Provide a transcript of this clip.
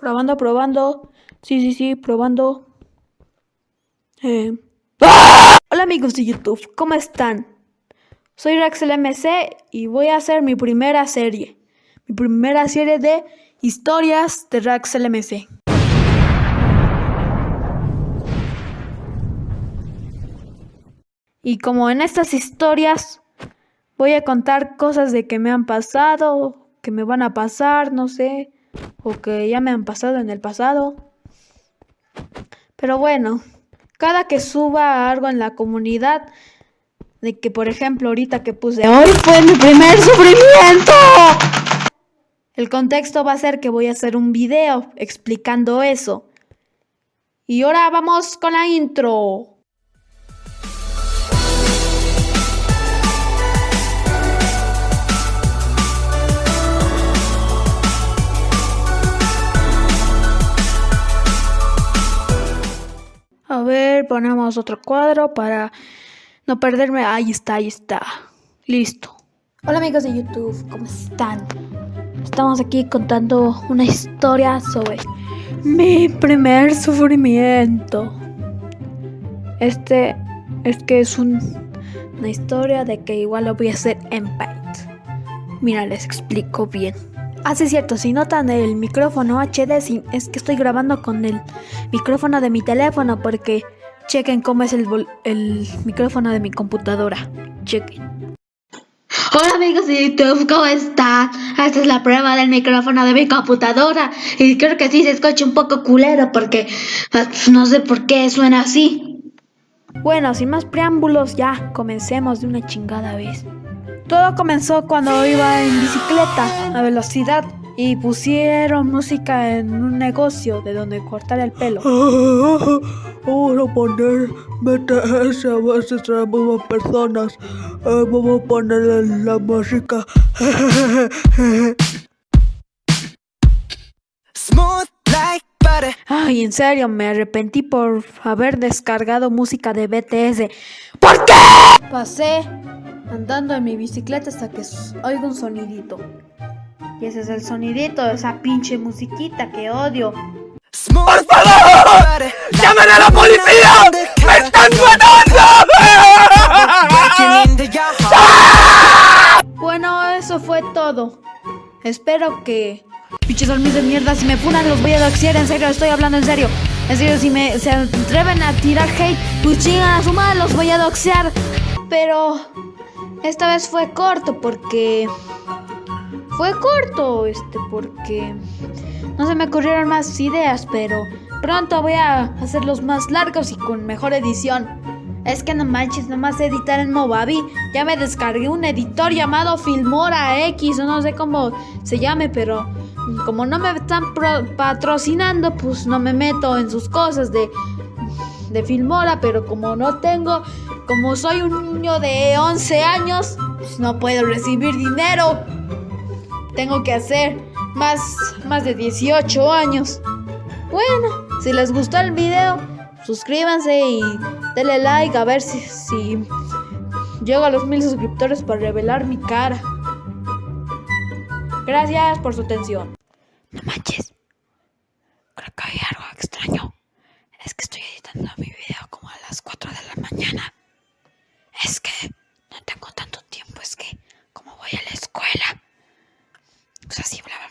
Probando, probando. Sí, sí, sí, probando. Eh. Hola amigos de YouTube, ¿cómo están? Soy RaxLMC y voy a hacer mi primera serie. Mi primera serie de historias de RaxLMC. Y como en estas historias voy a contar cosas de que me han pasado, que me van a pasar, no sé o que ya me han pasado en el pasado. Pero bueno, cada que suba algo en la comunidad, de que por ejemplo ahorita que puse hoy fue mi primer sufrimiento. El contexto va a ser que voy a hacer un video explicando eso. Y ahora vamos con la intro. Ponemos otro cuadro para no perderme. Ahí está, ahí está. Listo. Hola amigos de YouTube, ¿cómo están? Estamos aquí contando una historia sobre mi primer sufrimiento. Este es que es una historia de que igual lo voy a hacer en Paint. Mira, les explico bien. Ah, sí, cierto, si notan el micrófono HD, es que estoy grabando con el micrófono de mi teléfono porque chequen cómo es el, el micrófono de mi computadora. Chequen. Hola amigos de YouTube, ¿cómo están? Esta es la prueba del micrófono de mi computadora y creo que sí se escucha un poco culero porque ah, no sé por qué suena así. Bueno, sin más preámbulos, ya comencemos de una chingada vez. Todo comenzó cuando iba en bicicleta a velocidad y pusieron música en un negocio de donde cortar el pelo. Vamos a poner BTS a veces traemos personas. Eh, vamos a poner la música. Ay, en serio, me arrepentí por haber descargado música de BTS. ¿Por qué? Pasé andando en mi bicicleta hasta que oigo un sonidito. Y ese es el sonidito de esa pinche musiquita que odio. ¡Por favor! ¡Llamen a la policía! ¡Me están matando! bueno, eso fue todo. Espero que... Pinches dormidos de mierda, si me funan los voy a doxear, en serio, estoy hablando en serio. En serio, si me se atreven a tirar hate, pues chingan a su madre, los voy a doxear. Pero esta vez fue corto porque... Fue corto, este, porque... No se me ocurrieron más ideas, pero pronto voy a hacerlos más largos y con mejor edición. Es que no manches, nomás editar en Movavi. Ya me descargué un editor llamado Filmora X, o no sé cómo se llame, pero como no me están patrocinando, pues no me meto en sus cosas de, de Filmora, pero como no tengo como soy un niño de 11 años, pues no puedo recibir dinero. Tengo que hacer más, más de 18 años. Bueno, si les gustó el video, suscríbanse y denle like a ver si, si llego a los mil suscriptores para revelar mi cara. Gracias por su atención. No manches. Creo que hay algo extraño. Es que estoy editando mi video como a las 4 de la mañana. Es que no tengo tanto tiempo, es que como voy a la escuela, cosas así, bla, bla,